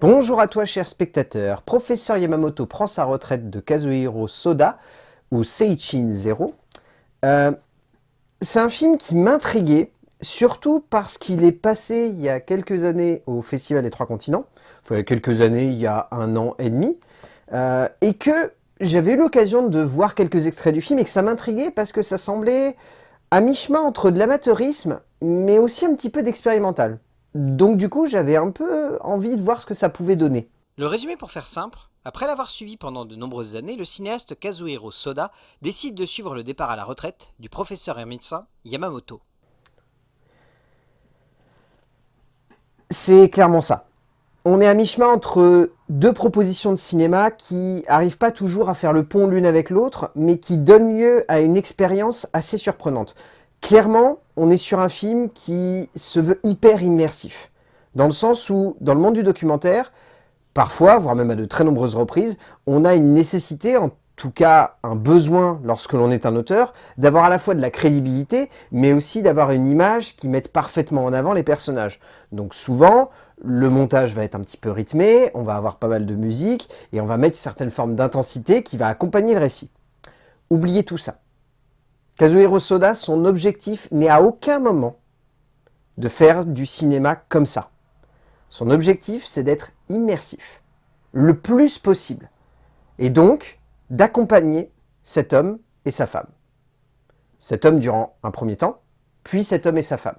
Bonjour à toi cher spectateur, Professeur Yamamoto prend sa retraite de Kazuhiro Soda, ou Seichin Zero. Euh, c'est un film qui m'intriguait, surtout parce qu'il est passé il y a quelques années au Festival des Trois Continents, enfin quelques années, il y a un an et demi, euh, et que j'avais eu l'occasion de voir quelques extraits du film et que ça m'intriguait parce que ça semblait à mi-chemin entre de l'amateurisme, mais aussi un petit peu d'expérimental. Donc du coup, j'avais un peu envie de voir ce que ça pouvait donner. Le résumé pour faire simple, après l'avoir suivi pendant de nombreuses années, le cinéaste Kazuhiro Soda décide de suivre le départ à la retraite du professeur et médecin Yamamoto. C'est clairement ça. On est à mi-chemin entre deux propositions de cinéma qui arrivent pas toujours à faire le pont l'une avec l'autre, mais qui donnent lieu à une expérience assez surprenante. Clairement, on est sur un film qui se veut hyper immersif. Dans le sens où, dans le monde du documentaire, parfois, voire même à de très nombreuses reprises, on a une nécessité, en tout cas un besoin lorsque l'on est un auteur, d'avoir à la fois de la crédibilité, mais aussi d'avoir une image qui mette parfaitement en avant les personnages. Donc souvent, le montage va être un petit peu rythmé, on va avoir pas mal de musique, et on va mettre certaines formes d'intensité qui va accompagner le récit. Oubliez tout ça. Kazuhiro Soda, son objectif n'est à aucun moment de faire du cinéma comme ça. Son objectif, c'est d'être immersif, le plus possible, et donc d'accompagner cet homme et sa femme. Cet homme durant un premier temps, puis cet homme et sa femme.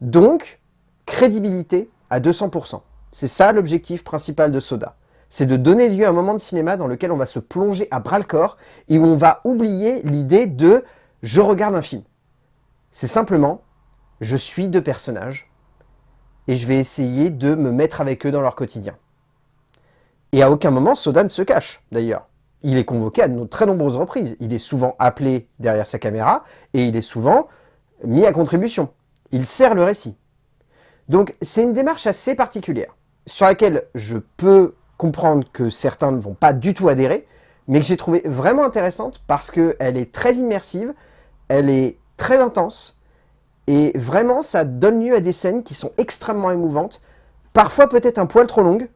Donc, crédibilité à 200%. C'est ça l'objectif principal de Soda c'est de donner lieu à un moment de cinéma dans lequel on va se plonger à bras-le-corps et où on va oublier l'idée de « je regarde un film ». C'est simplement « je suis deux personnages et je vais essayer de me mettre avec eux dans leur quotidien ». Et à aucun moment, Soda ne se cache, d'ailleurs. Il est convoqué à de très nombreuses reprises. Il est souvent appelé derrière sa caméra et il est souvent mis à contribution. Il sert le récit. Donc c'est une démarche assez particulière, sur laquelle je peux comprendre que certains ne vont pas du tout adhérer, mais que j'ai trouvé vraiment intéressante parce qu'elle est très immersive, elle est très intense, et vraiment ça donne lieu à des scènes qui sont extrêmement émouvantes, parfois peut-être un poil trop longues,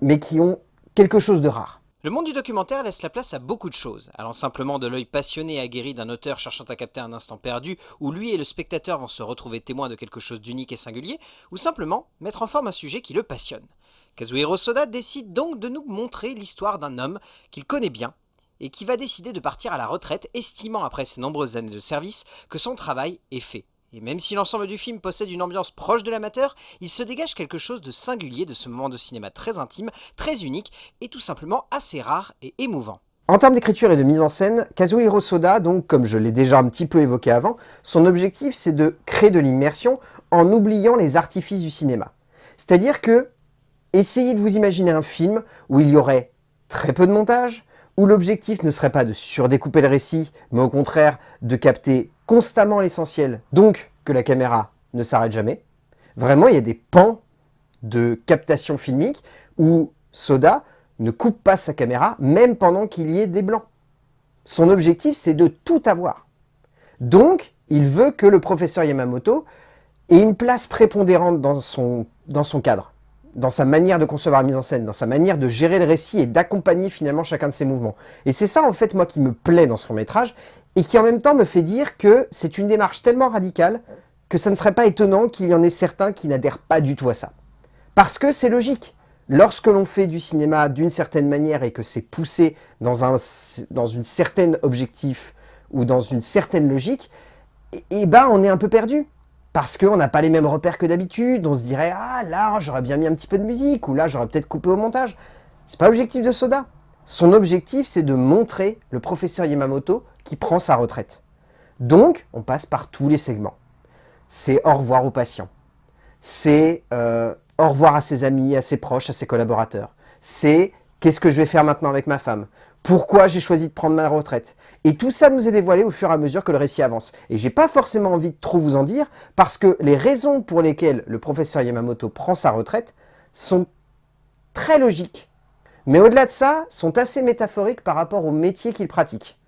mais qui ont quelque chose de rare. Le monde du documentaire laisse la place à beaucoup de choses, allant simplement de l'œil passionné et aguerri d'un auteur cherchant à capter un instant perdu, où lui et le spectateur vont se retrouver témoins de quelque chose d'unique et singulier, ou simplement mettre en forme un sujet qui le passionne. Kazuhiro Soda décide donc de nous montrer l'histoire d'un homme qu'il connaît bien et qui va décider de partir à la retraite, estimant après ses nombreuses années de service que son travail est fait. Et même si l'ensemble du film possède une ambiance proche de l'amateur, il se dégage quelque chose de singulier de ce moment de cinéma très intime, très unique et tout simplement assez rare et émouvant. En termes d'écriture et de mise en scène, Kazuhiro Soda, donc comme je l'ai déjà un petit peu évoqué avant, son objectif c'est de créer de l'immersion en oubliant les artifices du cinéma. C'est-à-dire que Essayez de vous imaginer un film où il y aurait très peu de montage, où l'objectif ne serait pas de surdécouper le récit, mais au contraire de capter constamment l'essentiel, donc que la caméra ne s'arrête jamais. Vraiment, il y a des pans de captation filmique où Soda ne coupe pas sa caméra, même pendant qu'il y ait des blancs. Son objectif, c'est de tout avoir. Donc, il veut que le professeur Yamamoto ait une place prépondérante dans son, dans son cadre dans sa manière de concevoir la mise en scène, dans sa manière de gérer le récit et d'accompagner finalement chacun de ses mouvements. Et c'est ça en fait moi qui me plaît dans ce long métrage et qui en même temps me fait dire que c'est une démarche tellement radicale que ça ne serait pas étonnant qu'il y en ait certains qui n'adhèrent pas du tout à ça. Parce que c'est logique. Lorsque l'on fait du cinéma d'une certaine manière et que c'est poussé dans, un, dans une certaine objectif ou dans une certaine logique, et eh ben on est un peu perdu parce qu'on n'a pas les mêmes repères que d'habitude, on se dirait « Ah, là, j'aurais bien mis un petit peu de musique » ou « Là, j'aurais peut-être coupé au montage ». C'est pas l'objectif de Soda. Son objectif, c'est de montrer le professeur Yamamoto qui prend sa retraite. Donc, on passe par tous les segments. C'est au revoir aux patients. C'est euh, au revoir à ses amis, à ses proches, à ses collaborateurs. C'est qu'est-ce que je vais faire maintenant avec ma femme? Pourquoi j'ai choisi de prendre ma retraite? Et tout ça nous est dévoilé au fur et à mesure que le récit avance. Et j'ai pas forcément envie de trop vous en dire, parce que les raisons pour lesquelles le professeur Yamamoto prend sa retraite sont très logiques. Mais au-delà de ça, sont assez métaphoriques par rapport au métier qu'il pratique.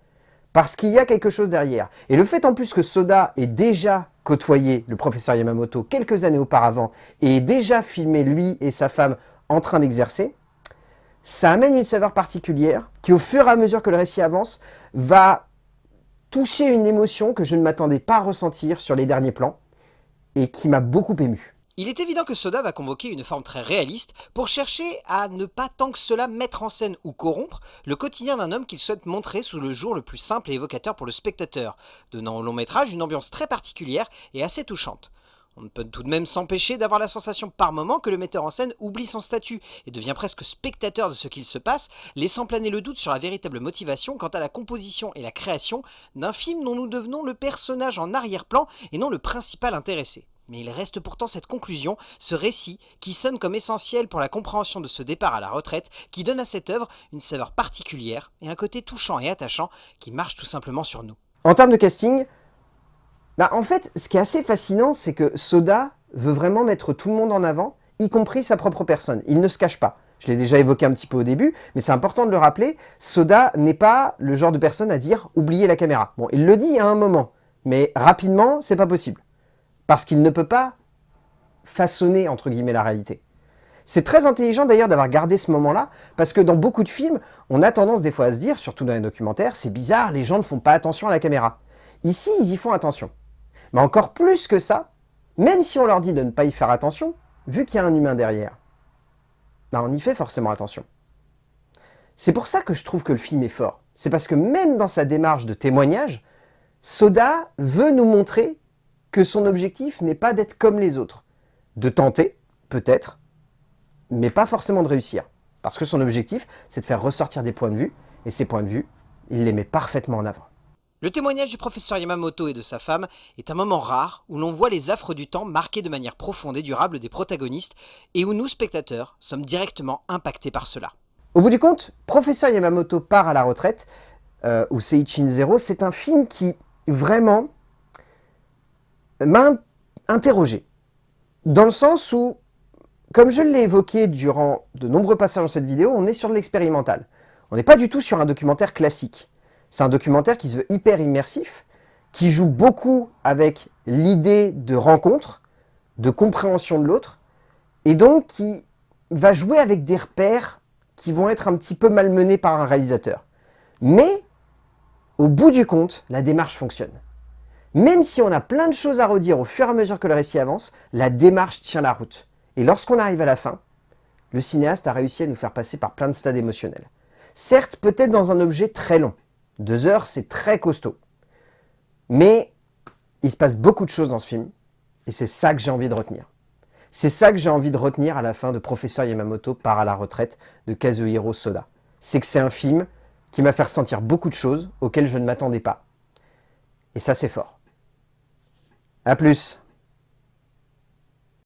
Parce qu'il y a quelque chose derrière. Et le fait en plus que Soda ait déjà côtoyé le professeur Yamamoto quelques années auparavant et ait déjà filmé lui et sa femme en train d'exercer, ça amène une saveur particulière qui, au fur et à mesure que le récit avance, va toucher une émotion que je ne m'attendais pas à ressentir sur les derniers plans et qui m'a beaucoup ému. Il est évident que Soda va convoquer une forme très réaliste pour chercher à ne pas tant que cela mettre en scène ou corrompre le quotidien d'un homme qu'il souhaite montrer sous le jour le plus simple et évocateur pour le spectateur, donnant au long métrage une ambiance très particulière et assez touchante. On ne peut tout de même s'empêcher d'avoir la sensation par moment que le metteur en scène oublie son statut et devient presque spectateur de ce qu'il se passe, laissant planer le doute sur la véritable motivation quant à la composition et la création d'un film dont nous devenons le personnage en arrière-plan et non le principal intéressé. Mais il reste pourtant cette conclusion, ce récit, qui sonne comme essentiel pour la compréhension de ce départ à la retraite, qui donne à cette œuvre une saveur particulière et un côté touchant et attachant qui marche tout simplement sur nous. En termes de casting, bah, en fait, ce qui est assez fascinant, c'est que Soda veut vraiment mettre tout le monde en avant, y compris sa propre personne. Il ne se cache pas. Je l'ai déjà évoqué un petit peu au début, mais c'est important de le rappeler, Soda n'est pas le genre de personne à dire « oubliez la caméra ». Bon, il le dit à un moment, mais rapidement, c'est pas possible. Parce qu'il ne peut pas façonner, entre guillemets, la réalité. C'est très intelligent d'ailleurs d'avoir gardé ce moment-là, parce que dans beaucoup de films, on a tendance des fois à se dire, surtout dans les documentaires, c'est bizarre, les gens ne font pas attention à la caméra. Ici, ils y font attention. Mais encore plus que ça, même si on leur dit de ne pas y faire attention, vu qu'il y a un humain derrière, ben on y fait forcément attention. C'est pour ça que je trouve que le film est fort. C'est parce que même dans sa démarche de témoignage, Soda veut nous montrer que son objectif n'est pas d'être comme les autres. De tenter, peut-être, mais pas forcément de réussir. Parce que son objectif, c'est de faire ressortir des points de vue, et ces points de vue, il les met parfaitement en avant. Le témoignage du professeur Yamamoto et de sa femme est un moment rare où l'on voit les affres du temps marqués de manière profonde et durable des protagonistes et où nous, spectateurs, sommes directement impactés par cela. Au bout du compte, Professeur Yamamoto part à la retraite, euh, ou Seichin Zero, c'est un film qui, vraiment, m'a interrogé. Dans le sens où, comme je l'ai évoqué durant de nombreux passages dans cette vidéo, on est sur de l'expérimental. On n'est pas du tout sur un documentaire classique. C'est un documentaire qui se veut hyper immersif, qui joue beaucoup avec l'idée de rencontre, de compréhension de l'autre, et donc qui va jouer avec des repères qui vont être un petit peu malmenés par un réalisateur. Mais, au bout du compte, la démarche fonctionne. Même si on a plein de choses à redire au fur et à mesure que le récit avance, la démarche tient la route. Et lorsqu'on arrive à la fin, le cinéaste a réussi à nous faire passer par plein de stades émotionnels. Certes, peut-être dans un objet très long, deux heures, c'est très costaud. Mais il se passe beaucoup de choses dans ce film, et c'est ça que j'ai envie de retenir. C'est ça que j'ai envie de retenir à la fin de Professeur Yamamoto part à la retraite de Kazuhiro Soda. C'est que c'est un film qui m'a fait ressentir beaucoup de choses auxquelles je ne m'attendais pas. Et ça, c'est fort. A plus